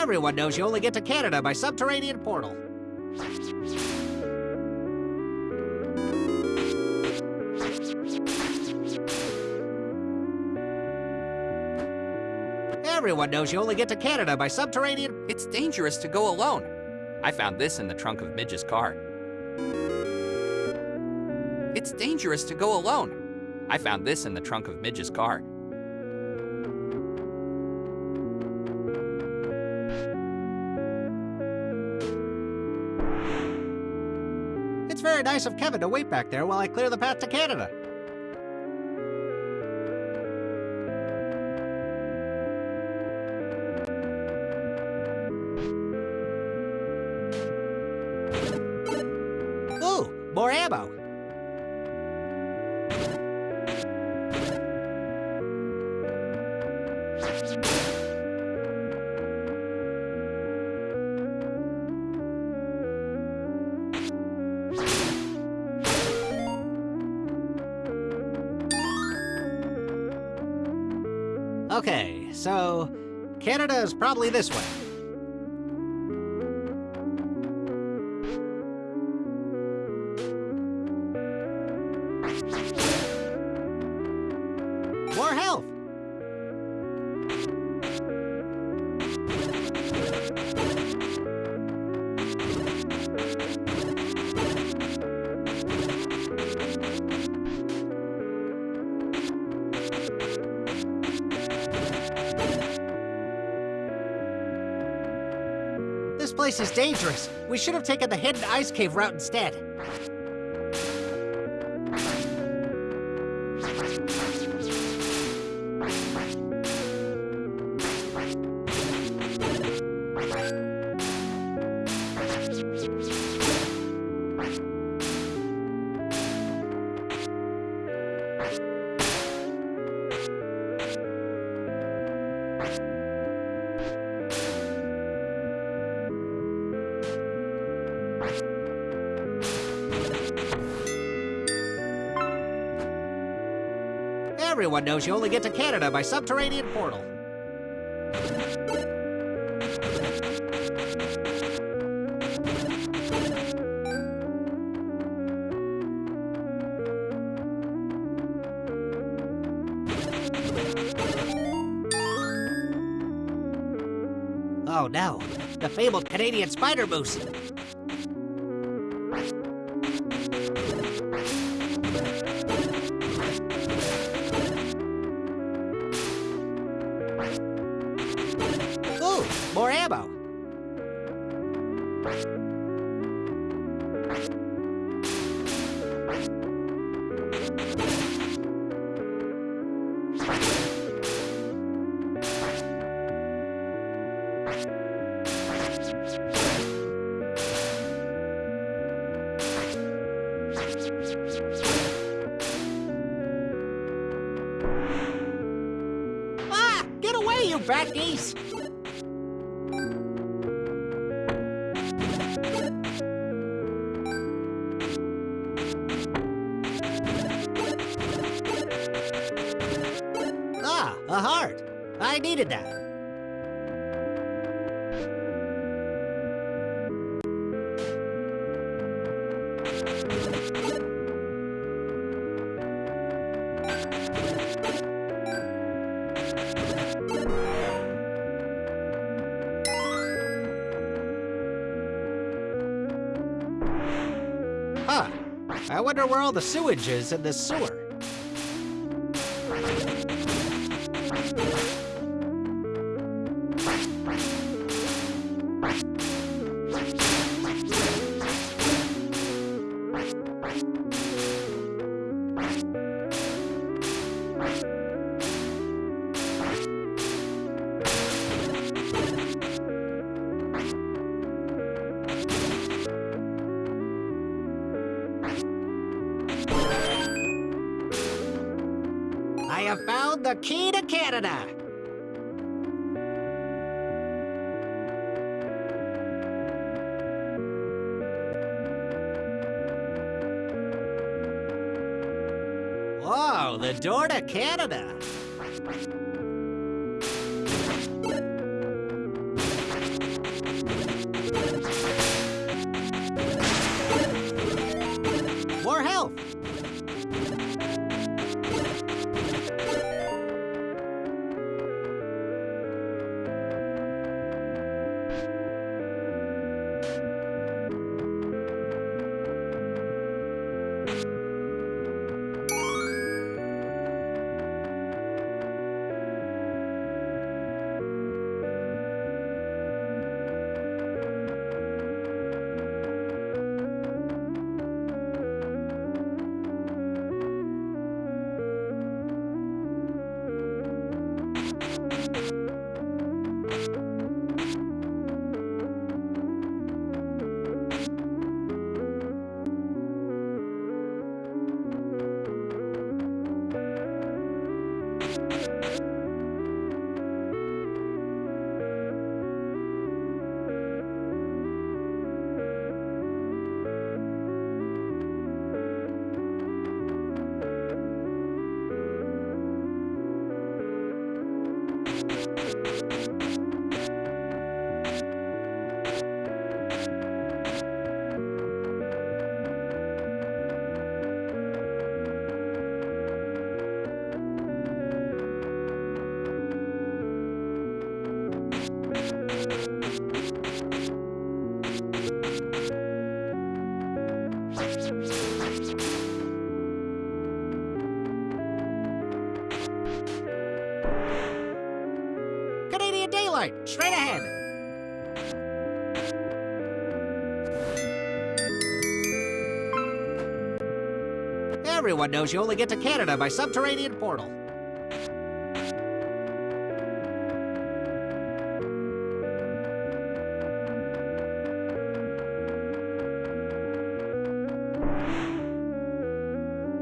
Everyone knows you only get to Canada by subterranean portal. Everyone knows you only get to Canada by subterranean... It's dangerous to go alone. I found this in the trunk of Midge's car. It's dangerous to go alone. I found this in the trunk of Midge's car. Nice of Kevin to wait back there while I clear the path to Canada. Canada is probably this way. Place is dangerous. We should have taken the hidden ice cave route instead. Everyone knows you only get to Canada by subterranean portal. Oh no, the fabled Canadian spider moose. More ammo. Ah! Get away, you fat geese! I needed that. Huh. I wonder where all the sewage is in this sewer. Have found the key to Canada. Whoa, the door to Canada. Everyone knows you only get to Canada by subterranean portal.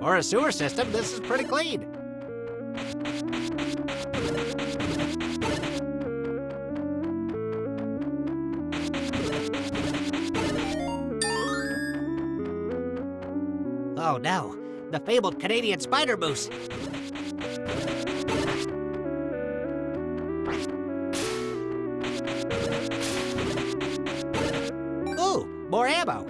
For a sewer system, this is pretty clean. Oh no, the fabled Canadian spider moose. Ooh, more ammo.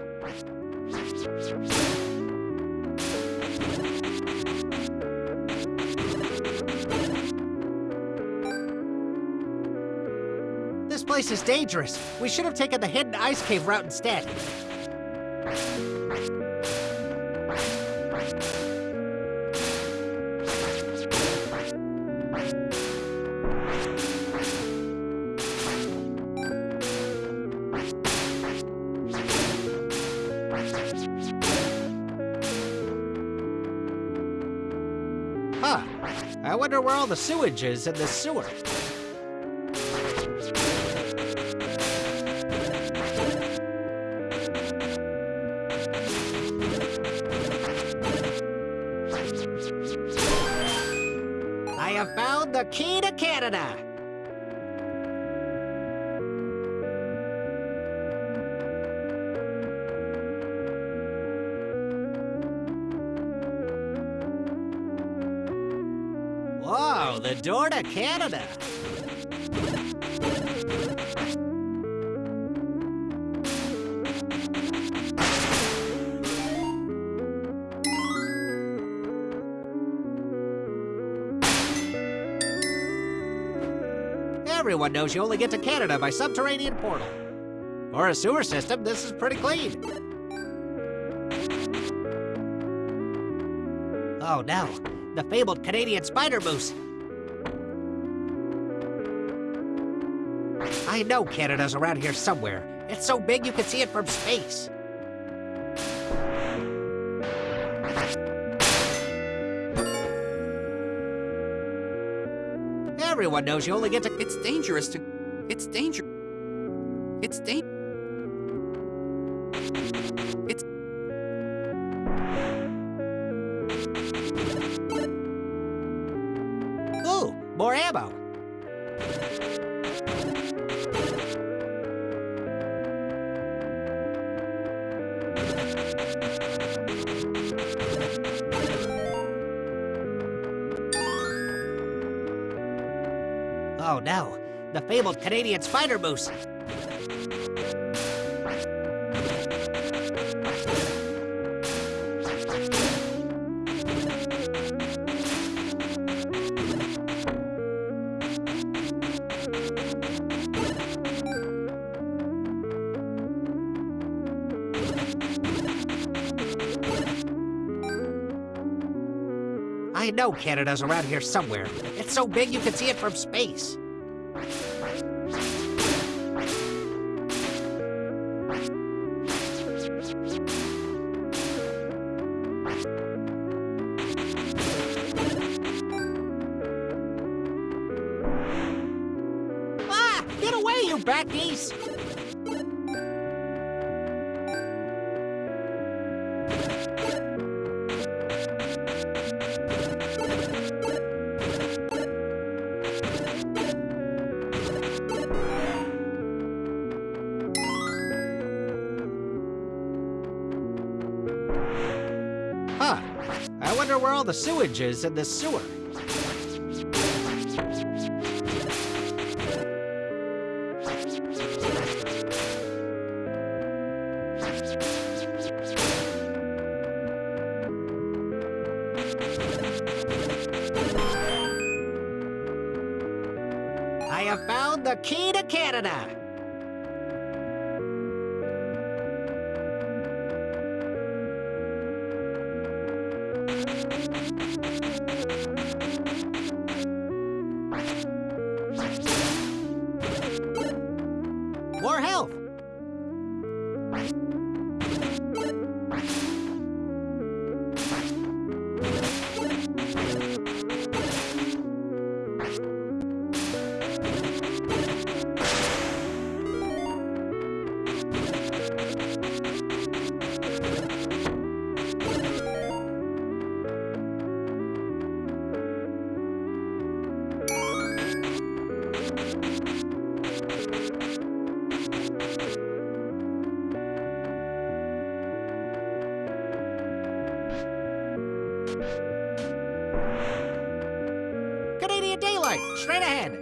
This place is dangerous. We should have taken the hidden ice cave route instead. The sewage is in this sewer. I have found the key to Canada. Door to Canada. Everyone knows you only get to Canada by subterranean portal. For a sewer system, this is pretty clean. Oh no, the fabled Canadian spider moose. I know Canada's around here somewhere. It's so big you can see it from space. Everyone knows you only get to. It's dangerous to. It's danger. It's da- Oh no, the fabled Canadian spider moose. Canada's around here somewhere. It's so big you can see it from space. Ah! Get away, you bat geese! All the sewage is in this sewer. I have found the key to Canada. Straight ahead.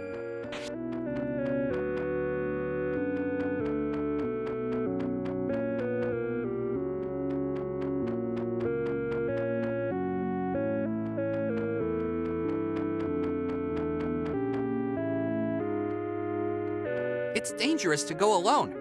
It's dangerous to go alone.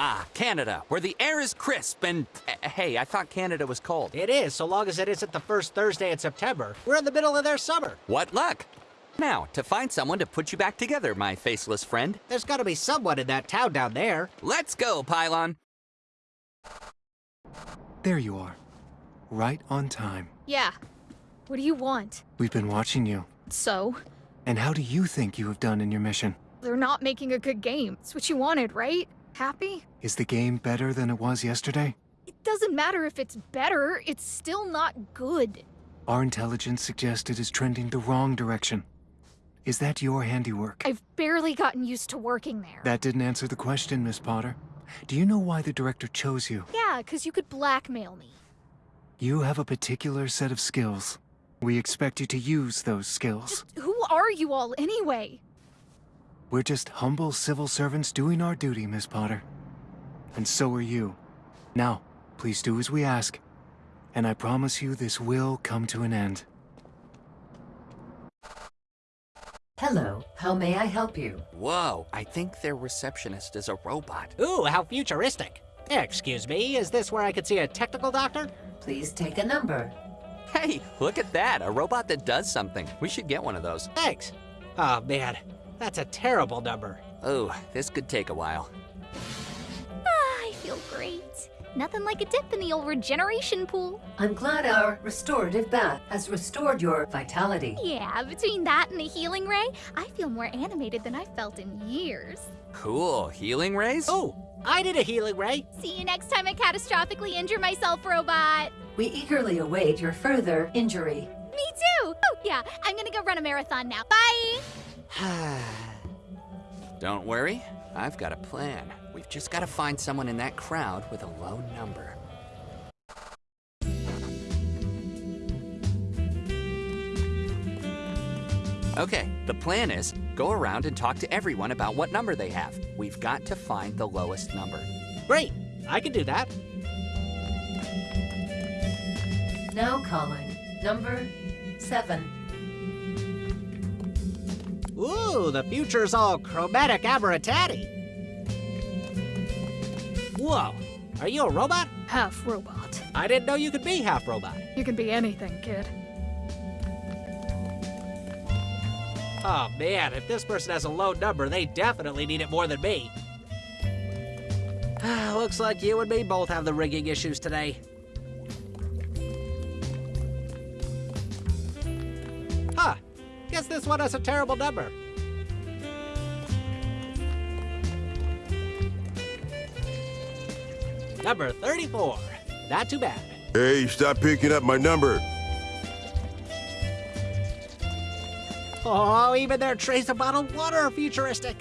Ah, Canada, where the air is crisp and. uh, hey, I thought Canada was cold. It is, so long as it isn't the first Thursday in September. We're in the middle of their summer. What luck! Now, to find someone to put you back together, my faceless friend. There's gotta be someone in that town down there. Let's go, Pylon. There you are. Right on time. Yeah. What do you want? We've been watching you. So? And how do you think you have done in your mission? They're not making a good game. It's what you wanted, right? Happy? Is the game better than it was yesterday? It doesn't matter if it's better, it's still not good. Our intelligence suggests it is trending the wrong direction. Is that your handiwork? I've barely gotten used to working there. That didn't answer the question, Miss Potter. Do you know why the director chose you? Yeah, because you could blackmail me. You have a particular set of skills. We expect you to use those skills. Who are you all anyway? We're just humble civil servants doing our duty, Miss Potter. And so are you. Now, please do as we ask. And I promise you this will come to an end. Hello, how may I help you? Whoa, I think their receptionist is a robot. Ooh, how futuristic. Excuse me, is this where I could see a technical doctor? Please take a number. Hey, look at that, a robot that does something. We should get one of those. Thanks. Oh man, that's a terrible number. Oh, this could take a while. Ah, I feel great. Nothing like a dip in the old regeneration pool. I'm glad our restorative bath has restored your vitality. Yeah, between that and the healing ray, I feel more animated than I've felt in years. Cool, healing rays? Oh, I did a healing ray. See you next time I catastrophically injure myself, robot. We eagerly await your further injury. Me too. Oh, yeah, I'm gonna go run a marathon now. Bye. Don't worry, I've got a plan. We've just got to find someone in that crowd with a low number. Okay, the plan is go around and talk to everyone about what number they have. We've got to find the lowest number. Great, I can do that. Now calling number seven. Ooh, the future's all chromatic aberratati. Whoa, are you a robot? Half robot. I didn't know you could be half robot. You can be anything, kid. Oh man, if this person has a low number, they definitely need it more than me. Looks like you and me both have the rigging issues today. One has a terrible number. Number 34. Not too bad. Hey, stop picking up my number. Oh, even their trays of bottled water are futuristic.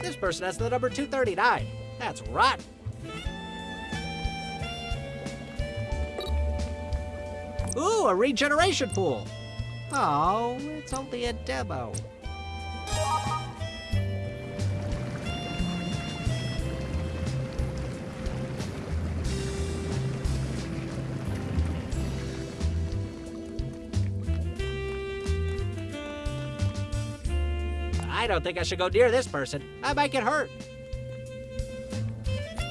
This person has the number 239. That's rotten. Ooh, a regeneration pool. Oh, it's only a demo. I don't think I should go near this person. I might get hurt.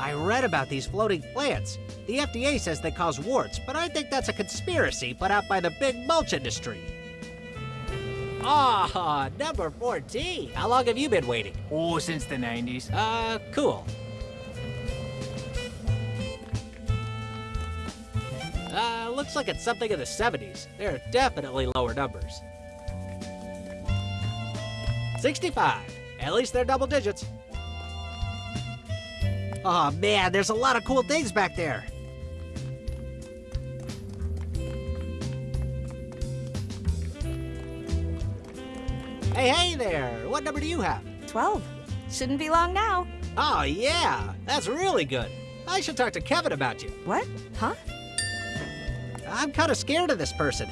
I read about these floating plants. The FDA says they cause warts, but I think that's a conspiracy put out by the big mulch industry. Ah, number 14. How long have you been waiting? Oh, since the 90s. Uh, cool. Uh, looks like it's something in the 70s. There are definitely lower numbers. 65. At least they're double digits. Oh man, there's a lot of cool things back there. Hey, hey there! What number do you have? 12. Shouldn't be long now. Oh yeah, that's really good. I should talk to Kevin about you. What? Huh? I'm kind of scared of this person.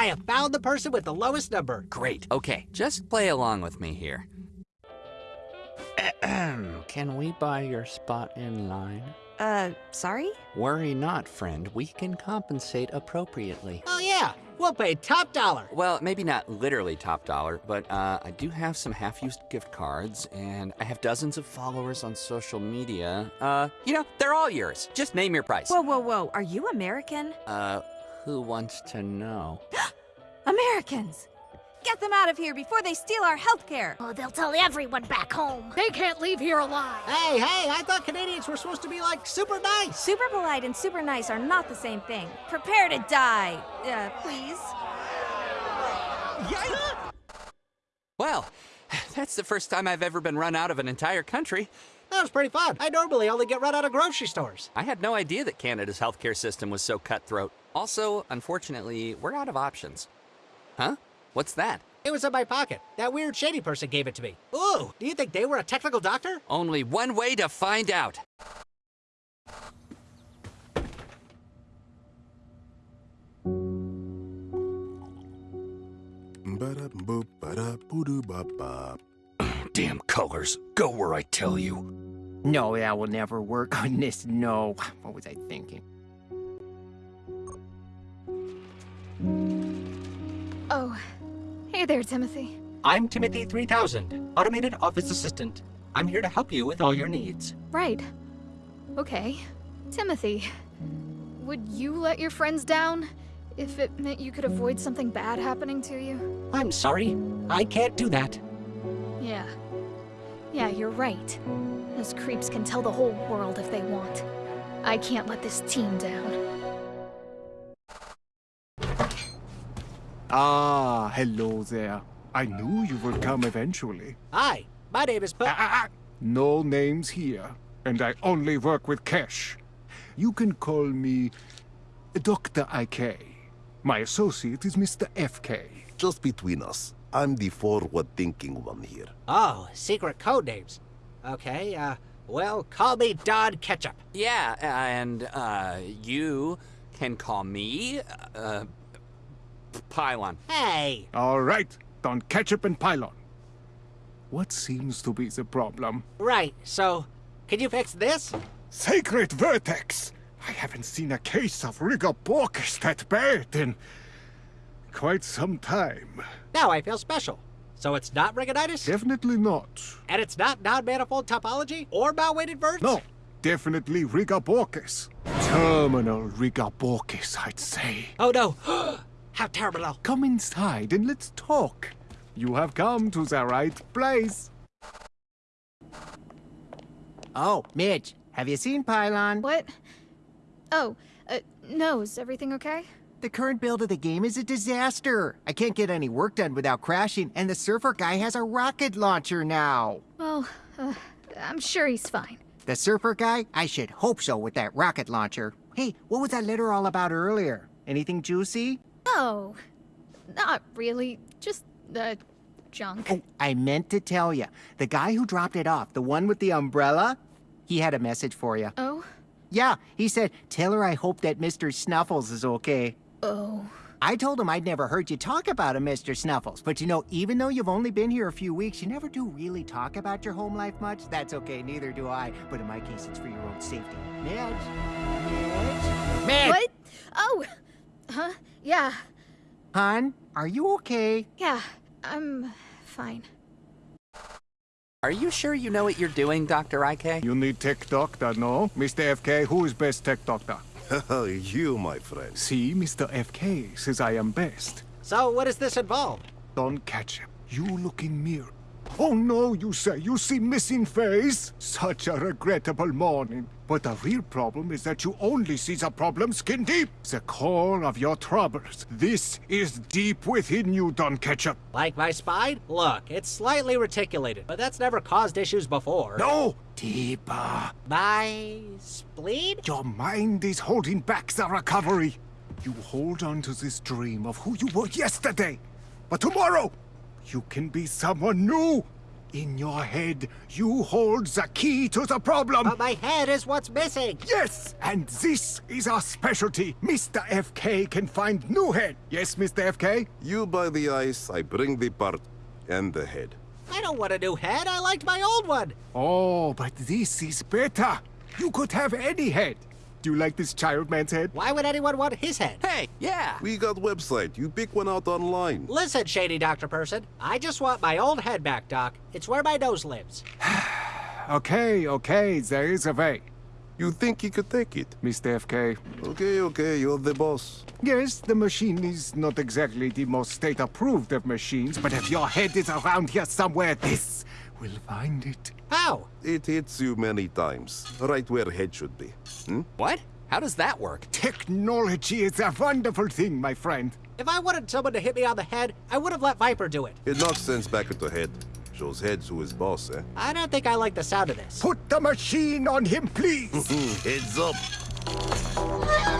I have found the person with the lowest number. Great. Okay, just play along with me here. Can we buy your spot in line? Uh, sorry? Worry not, friend. We can compensate appropriately. Oh yeah, we'll pay top dollar. Well, maybe not literally top dollar, but uh, I do have some half-used gift cards, and I have dozens of followers on social media. Uh, you know, they're all yours. Just name your price. Whoa, whoa, whoa. Are you American? Uh, who wants to know? Americans! Get them out of here before they steal our healthcare! Oh, they'll tell everyone back home. They can't leave here alive. Hey, hey, I thought Canadians were supposed to be like super nice. Super polite and super nice are not the same thing. Prepare to die, uh, please. Well, that's the first time I've ever been run out of an entire country. That was pretty fun. I normally only get run out of grocery stores. I had no idea that Canada's healthcare system was so cutthroat. Also, unfortunately, we're out of options. Huh? What's that? It was in my pocket. That weird shady person gave it to me. Ooh, do you think they were a technical doctor? Only one way to find out. Damn colors. Go where I tell you. No, that will never work on this. No. What was I thinking? Oh, hey there, Timothy. I'm Timothy 3000, Automated Office Assistant. I'm here to help you with all your needs. Right. Okay. Timothy, would you let your friends down if it meant you could avoid something bad happening to you? I'm sorry. I can't do that. Yeah. Yeah, you're right. Those creeps can tell the whole world if they want. I can't let this team down. Ah, hello there. I knew you would come eventually. Hi, my name is Pu- Ah, ah, ah. No names here, and I only work with cash. You can call me Dr. IK. My associate is Mr. FK. Just between us, I'm the forward-thinking one here. Oh, secret code names. Okay, uh, well, call me Don Ketchup. Yeah, and uh, you can call me uh, Pylon. Hey, All right, Don Ketchup and Pylon. What seems to be the problem? right, so, can you fix this? Sacred Vertex! I haven't seen a case of Rigoborcus that bad in quite some time. Now I feel special. So it's not Rigonitis? Definitely not. And it's not non-manifold topology or bow-weighted verts? No, definitely Rigoborcus. Terminal Rigoborcus, I'd say. Oh no, how terrible. Come inside and let's talk. You have come to the right place. Oh, Midge, have you seen Pylon? What? Oh, uh, no, is everything okay? The current build of the game is a disaster. I can't get any work done without crashing, and the surfer guy has a rocket launcher now. Well, uh, I'm sure he's fine. The surfer guy? I should hope so with that rocket launcher. Hey, what was that letter all about earlier? Anything juicy? Oh, not really. Just, uh, junk. Oh, I meant to tell you. The guy who dropped it off, the one with the umbrella, he had a message for you. Oh? Yeah, he said, tell her I hope that Mr. Snuffles is okay. Oh. I told him I'd never heard you talk about him, Mr. Snuffles. But you know, even though you've only been here a few weeks, you never do really talk about your home life much. That's okay, neither do I. But in my case, it's for your own safety. Midge? Midge? Midge! What? Oh! huh? Yeah. Hon, are you okay? Yeah. I'm fine. Are you sure you know what you're doing, Dr. IK? You need tech doctor, no? Mr. FK, who is best tech doctor? you, my friend. See, Mr. FK says I am best. So, what does this involve? Don Ketchup. You look in mirror. Oh no, you say, you see missing face? Such a regrettable morning. But the real problem is that you only see the problem skin deep. The core of your troubles. This is deep within you, Don Ketchup. Like my spine? Look, it's slightly reticulated, but that's never caused issues before. No! Deeper. My spleen? Your mind is holding back the recovery. You hold on to this dream of who you were yesterday. But tomorrow, you can be someone new. In your head, you hold the key to the problem. But my head is what's missing. Yes, and this is our specialty. Mr. FK can find new head. Yes, Mr. FK? You buy the ice, I bring the part and the head. I don't want a new head. I liked my old one. Oh, but this is better. You could have any head. Do you like this child man's head? Why would anyone want his head? Hey, yeah. We got website. You pick one out online. Listen, shady doctor person. I just want my old head back, Doc. It's where my nose lives. Okay, okay, there is a way. You think you could take it? Mr. FK. Okay, okay, you're the boss. Yes, the machine is not exactly the most state-approved of machines, but if your head is around here somewhere, this will find it. How? It hits you many times, right where head should be. Hmm? What? How does that work? Technology is a wonderful thing, my friend. If I wanted someone to hit me on the head, I would have let Viper do it. It knocks sense back into head. Shows heads who is boss, eh? I don't think I like the sound of this. Put the machine on him, please. Heads up.